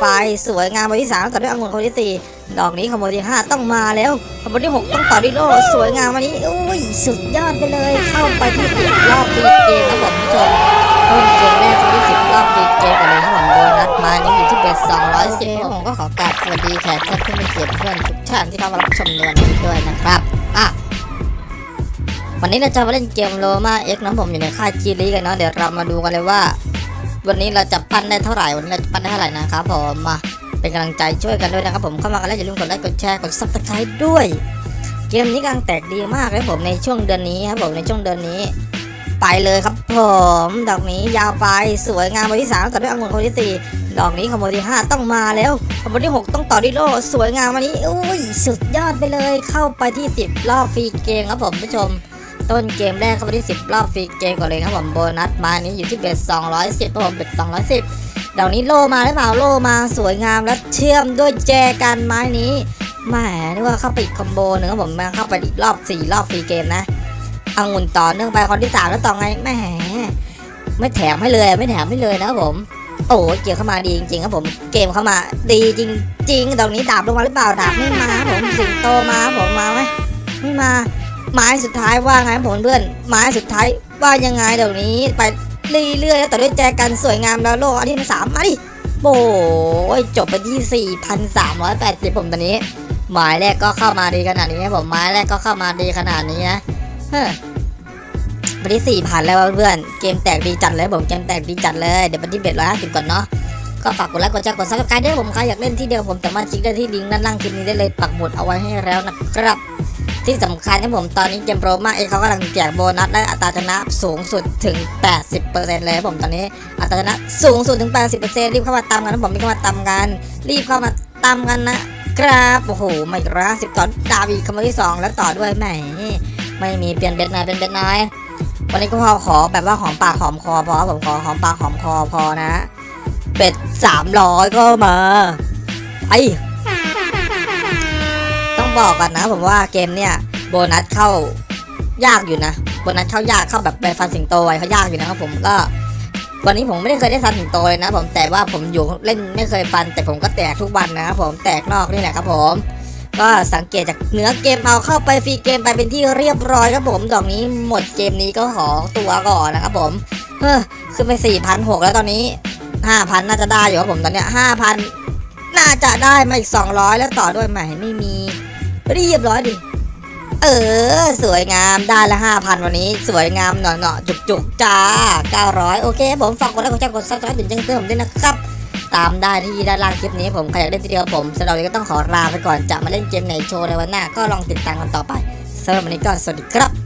ไปสวยงามคนที่สามต่อด้วยองุ่นคนที่สี่ดอกนี้ขโมยที่ห้าต้องมาแล้วขโมยที่หกต้องต่อด้วยโลสวยงามวันนี้อุ้ยสุดยอดไปเลย เข้าไปที่สิบรอบฟรีเกมครับผมผู้ชมต้นเกมแรกคนที่สิบรอบฟรีเกมกันเลยครับผมโบนัสมานี่อยู่ที่เบสสองร้อยสิบผมก็ขอกราบสวัสดีแขกท่านผู้มีเกียรติเพื่อนทุกท่านที่เข้ามารับชมในวันนี้ด้วยนะครับอะวันนี้เราจะมาเล่นเกมโลมาเอ็กนะผมอยู่ในค่ายจีรีกันเนาะเดี๋ยวเรามาดูกันเลยว่า วันนี้เราจะปั้นได้เท่าไหร่วันนี้เราจะปั้นได้เท่าไหร่นะครับผมมาเป็นกำลังใจช่วยกันด้วยนะครับผมเข้ามากันแล้วอย่าลืมกดไลค์กดแชร์กด subscribe ด้วย เกมนี้กำลังแตกดีมากเลยผมในช่วงเดือนนี้ครับผมในช่วงเดือนนี้ ไปเลยครับผมดอกนี้ยาวไปสวยงามวันที่สามต่อด้วยองุ่นคนที่สี่ดอกนี้ขโมยที่ห้าต้องมาแล้วขโมยที่หกต้องต่อด้วยโลสวยงามวันนี้อุ้ยสุดยอดไปเลยเข้าไปที่สิบรอบ free game ครับผมผู้ชม ต้นเกมแรกเข้าไปที่10รอบฟรีเกมก่อนเลยครับผมโบนัสมานี้อยู่ที่เบส210ครับผมเบส210ดอกนี้โลมาหรือเปล่าโลมาสวยงามและเชื่อมด้วยแจกันไม้นี้แหมนึกว่าเข้าไปอีกคอมโบหนึ่งครับผมมาเข้าไปอีกรอบ4รอบฟรีเกมนะองุ่นต่อเนื่องไปคนที่3แล้วต่อไงแหมไม่แถมให้เลยไม่แถมให้เลยนะครับผมโอ้เกมเข้ามาดีจริงๆครับผมเกมเข้ามาดีจริงๆดอกนี้ดาบลงมาหรือเปล่าดาบไม่มาผมสิงโตมาผมมาไหมไม่มา ไม้สุดท้ายว่าไงผมเพื่อนไม้สุดท้ายว่ายังไงเดี๋ยวนี้ไปเรื่อยๆแล้วต่อด้วยแจกันสวยงามแล้วโลกอันที่สามมาดิโอ้ยจบไปที่ 4,380 ผมตอนนี้ ไม้แรกก็เข้ามาดีขนาดนี้ผมไม้แรกก็เข้ามาดีขนาดนี้นะเฮ้ไปที่ 4,000 แล้วเพื่อนเกมแตกดีจัดเลยผมเกมแตกดีจัดเลยเดี๋ยวไปที่ bet ร้อยห้าสิบก่อนเนาะก็ฝากกดไลค์กดแชร์กด subscribe ด้วยผมใครอยากเล่นที่เดียวผมสามารถคลิกได้ที่ลิงก์ด้านล่างคลิปนี้ได้เลยปักหมุดเอาไว้ให้แล้วนะครับ ที่สำคัญที่ผมตอนนี้เกมโปรมาเองเขากำลังแจกโบนัสและอัตราชนะสูงสุดถึง 80%เลยผมตอนนี้อัตราชนะสูงสุดถึง 80%รีบเข้ามาตามกันนะผมรีบเข้ามาตามกัน รีบเข้ามาตามกันนะครับโอ้โหไม่ร้าสิบต่อดาวีคำว่าที่สองแล้วต่อด้วยแหมไม่มีเปลี่ยนเบ็ดนายเป็นเบ็ดนายวันนี้ก็พอขอแบบว่าหอมปากหอมคอพอผมขอหอมปากหอมคอพอนะเบ็ดสามร้อยก็มาไอ้ บอกก่อนนะผมว่าเกมเนี่ยโบนัสเข้ายากอยู่นะโบนัสเข้ายากเข้าแบบไปฟันสิงโตไว้เขายากอยู่นะครับผมก็วันนี้ผมไม่ได้เคยได้ฟันสิงโตเลยนะ ผมแต่ว่าผมอยู่เล่นไม่เคยฟัน แต่ผมก็แตกทุกวันนะครับผมแตกนอกนี่แหละครับผม ก็สังเกตจากเนื้อเกมเอาเข้าไปฟรีเกมไปเป็นที่เรียบร้อยครับผมดอกนี้หมดเกมนี้ก็ขอตัวก่อนนะครับผมเฮ้อขึ้นไป4 6 0 0แล้วตอนนี้5,000น่าจะได้อยู่ครับผมตอนเนี้ย5,000น่าจะได้มาอีก200แล้วต่อด้วยไหม่ไม่มี เรียบร้อยดิ เออ สวยงามได้ละห้าพันวันนี้ สวยงามหน่อหน่อจุกจุกๆจ้าเก้าร้อยโอเค ผมฝากกดไลค์กดแชร์กด subscribe ถึงแจ้งเตือนผมด้วยนะครับ ตามได้ที่ด้านล่างคลิปนี้ผมใครอยากเล่นทีเดียวผมสำหรับวันนี้ก็ต้องขอลาไปก่อนจะมาเล่นเกมไหนโชว์ในวันหน้าก็ลองติดตามกันต่อไปสำหรับวันนี้ก็สวัสดีครับ